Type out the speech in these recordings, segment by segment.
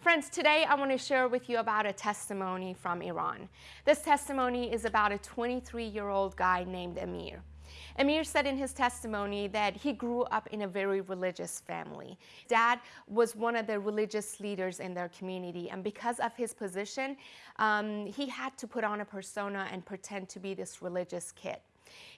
Friends, today I want to share with you about a testimony from Iran. This testimony is about a 23-year-old guy named Amir. Amir said in his testimony that he grew up in a very religious family. Dad was one of the religious leaders in their community, and because of his position, um, he had to put on a persona and pretend to be this religious kid.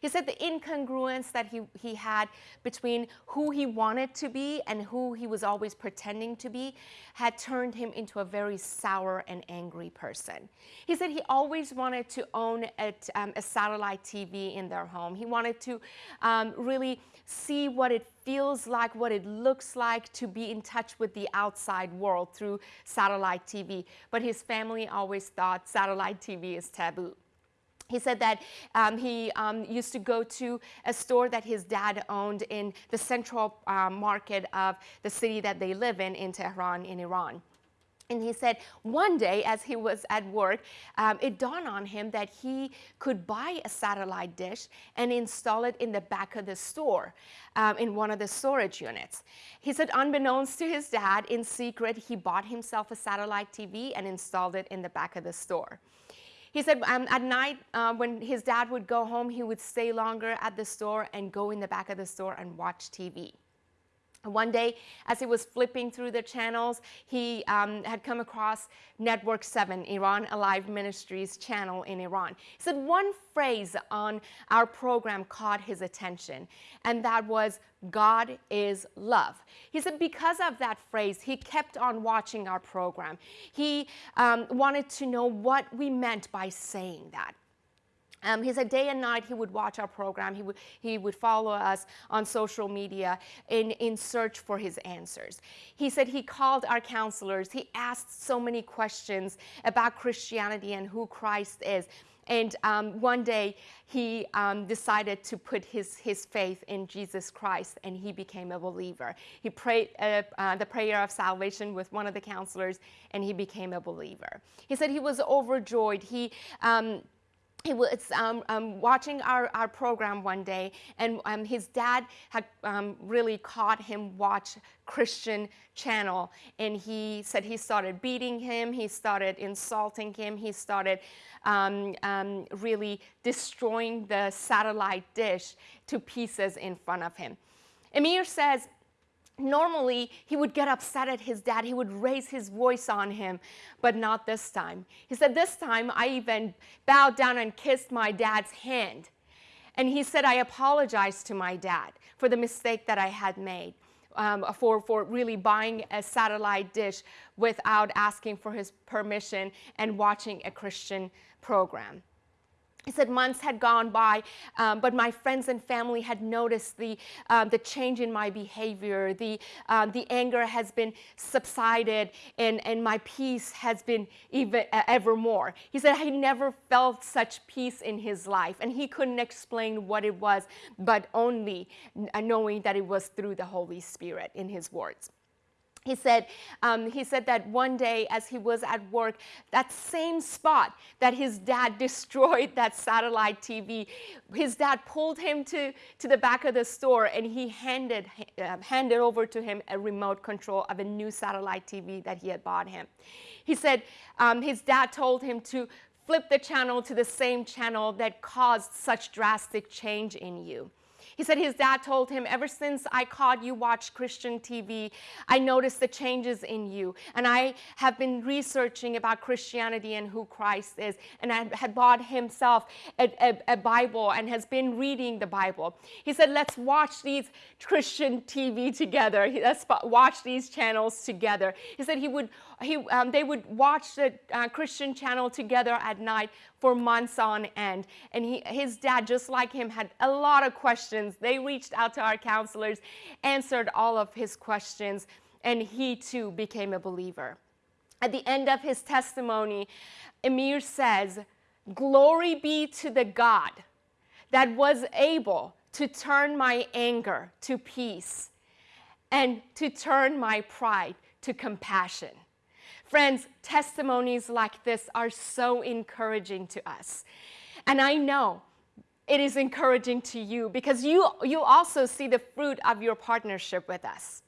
He said the incongruence that he, he had between who he wanted to be and who he was always pretending to be had turned him into a very sour and angry person. He said he always wanted to own a, um, a satellite TV in their home. He wanted to um, really see what it feels like, what it looks like to be in touch with the outside world through satellite TV. But his family always thought satellite TV is taboo. He said that um, he um, used to go to a store that his dad owned in the central uh, market of the city that they live in, in Tehran, in Iran. And he said one day as he was at work, um, it dawned on him that he could buy a satellite dish and install it in the back of the store um, in one of the storage units. He said unbeknownst to his dad, in secret, he bought himself a satellite TV and installed it in the back of the store. He said um, at night uh, when his dad would go home, he would stay longer at the store and go in the back of the store and watch TV. One day, as he was flipping through the channels, he um, had come across Network 7, Iran Alive Ministries channel in Iran. He said one phrase on our program caught his attention, and that was, God is love. He said because of that phrase, he kept on watching our program. He um, wanted to know what we meant by saying that. Um, he said day and night he would watch our program. He would, he would follow us on social media in, in search for his answers. He said he called our counselors. He asked so many questions about Christianity and who Christ is. And um, one day he um, decided to put his, his faith in Jesus Christ and he became a believer. He prayed uh, uh, the prayer of salvation with one of the counselors and he became a believer. He said he was overjoyed. He um, he was um, um, watching our, our program one day and um, his dad had um, really caught him watch Christian channel and he said he started beating him, he started insulting him, he started um, um, really destroying the satellite dish to pieces in front of him. Amir says Normally, he would get upset at his dad. He would raise his voice on him, but not this time. He said, this time I even bowed down and kissed my dad's hand. And he said, I apologized to my dad for the mistake that I had made, um, for, for really buying a satellite dish without asking for his permission and watching a Christian program. He said months had gone by, um, but my friends and family had noticed the, um, the change in my behavior. The, um, the anger has been subsided and, and my peace has been even uh, ever more. He said he never felt such peace in his life and he couldn't explain what it was, but only knowing that it was through the Holy Spirit in his words. He said, um, he said that one day as he was at work, that same spot that his dad destroyed that satellite TV, his dad pulled him to, to the back of the store and he handed, uh, handed over to him a remote control of a new satellite TV that he had bought him. He said um, his dad told him to flip the channel to the same channel that caused such drastic change in you. He said his dad told him, ever since I caught you watch Christian TV, I noticed the changes in you. And I have been researching about Christianity and who Christ is. And I had bought himself a, a, a Bible and has been reading the Bible. He said, let's watch these Christian TV together. Let's watch these channels together. He said he would, he, um, they would watch the uh, Christian channel together at night for months on end. And he, his dad, just like him, had a lot of questions. They reached out to our counselors, answered all of his questions, and he too became a believer. At the end of his testimony, Amir says, Glory be to the God that was able to turn my anger to peace and to turn my pride to compassion. Friends, testimonies like this are so encouraging to us. And I know it is encouraging to you because you, you also see the fruit of your partnership with us.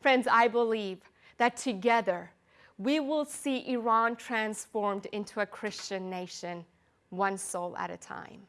Friends, I believe that together we will see Iran transformed into a Christian nation, one soul at a time.